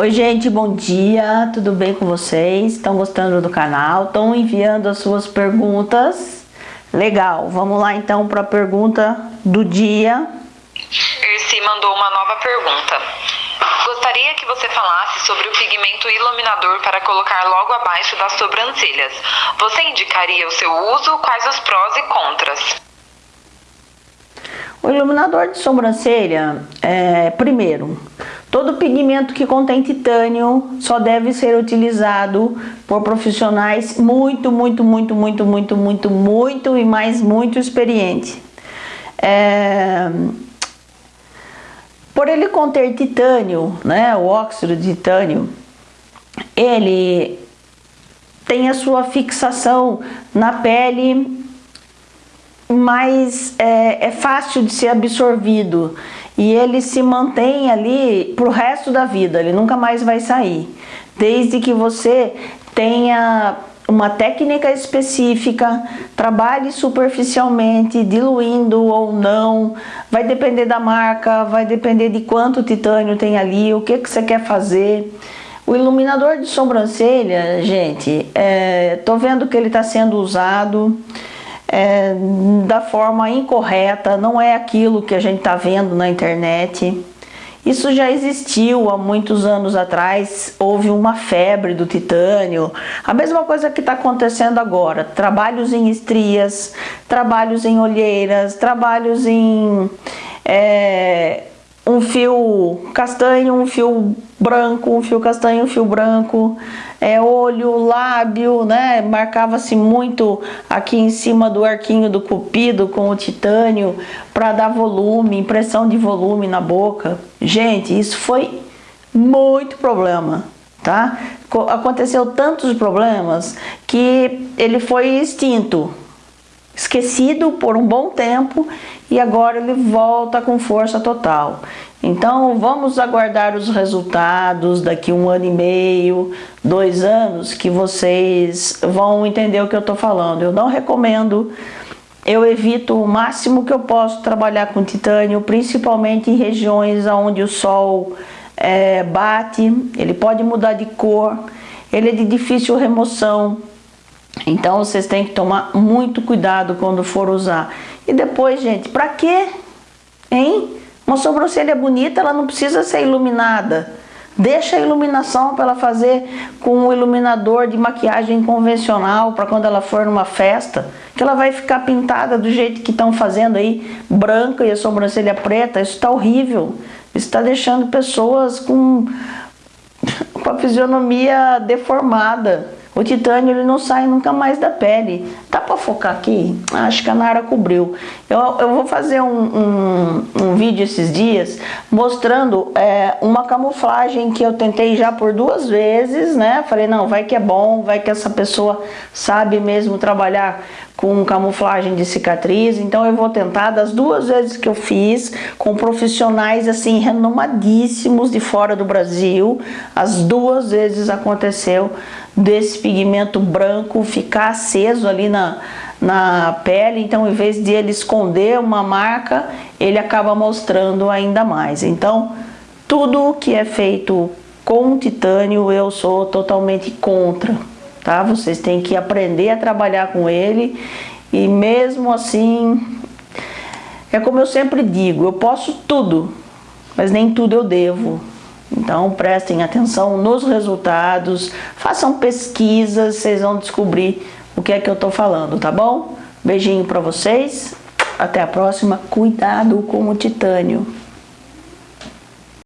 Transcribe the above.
Oi gente, bom dia, tudo bem com vocês? Estão gostando do canal? Estão enviando as suas perguntas? Legal, vamos lá então para a pergunta do dia. Erci mandou uma nova pergunta. Gostaria que você falasse sobre o pigmento iluminador para colocar logo abaixo das sobrancelhas. Você indicaria o seu uso? Quais os prós e contras? O iluminador de sobrancelha, é, primeiro, todo pigmento que contém titânio só deve ser utilizado por profissionais muito, muito, muito, muito, muito, muito, muito e mais muito experiente. É, por ele conter titânio, né, o óxido de titânio, ele tem a sua fixação na pele mais é, é fácil de ser absorvido e ele se mantém ali para o resto da vida, ele nunca mais vai sair. Desde que você tenha uma técnica específica, trabalhe superficialmente, diluindo ou não, vai depender da marca, vai depender de quanto titânio tem ali, o que, que você quer fazer. O iluminador de sobrancelha, gente, é, tô vendo que ele está sendo usado, é, da forma incorreta, não é aquilo que a gente está vendo na internet. Isso já existiu há muitos anos atrás, houve uma febre do titânio. A mesma coisa que está acontecendo agora, trabalhos em estrias, trabalhos em olheiras, trabalhos em é, um fio castanho, um fio branco, um fio castanho, um fio branco, é, olho, lábio, né? Marcava-se muito aqui em cima do arquinho do cupido com o titânio para dar volume, impressão de volume na boca. Gente, isso foi muito problema, tá? Aconteceu tantos problemas que ele foi extinto, esquecido por um bom tempo e agora ele volta com força total. Então vamos aguardar os resultados daqui um ano e meio, dois anos, que vocês vão entender o que eu estou falando. Eu não recomendo, eu evito o máximo que eu posso trabalhar com titânio, principalmente em regiões onde o sol é, bate, ele pode mudar de cor, ele é de difícil remoção, então vocês têm que tomar muito cuidado quando for usar. E depois, gente, pra quê? Hein? Uma sobrancelha bonita, ela não precisa ser iluminada. Deixa a iluminação para ela fazer com um iluminador de maquiagem convencional para quando ela for numa festa, que ela vai ficar pintada do jeito que estão fazendo aí, branca e a sobrancelha preta. Isso está horrível. Isso está deixando pessoas com, com a fisionomia deformada. O titânio ele não sai nunca mais da pele. Dá para focar aqui? Acho que a Nara cobriu. Eu, eu vou fazer um, um, um vídeo esses dias mostrando é, uma camuflagem que eu tentei já por duas vezes, né? Falei, não, vai que é bom, vai que essa pessoa sabe mesmo trabalhar com camuflagem de cicatriz, então eu vou tentar das duas vezes que eu fiz com profissionais assim renomadíssimos de fora do Brasil, as duas vezes aconteceu desse pigmento branco ficar aceso ali na, na pele, então em vez de ele esconder uma marca, ele acaba mostrando ainda mais. Então, tudo que é feito com titânio eu sou totalmente contra, tá? Vocês têm que aprender a trabalhar com ele e mesmo assim, é como eu sempre digo, eu posso tudo, mas nem tudo eu devo. Então prestem atenção nos resultados, façam pesquisas, vocês vão descobrir o que é que eu estou falando, tá bom? Beijinho para vocês, até a próxima, cuidado com o titânio.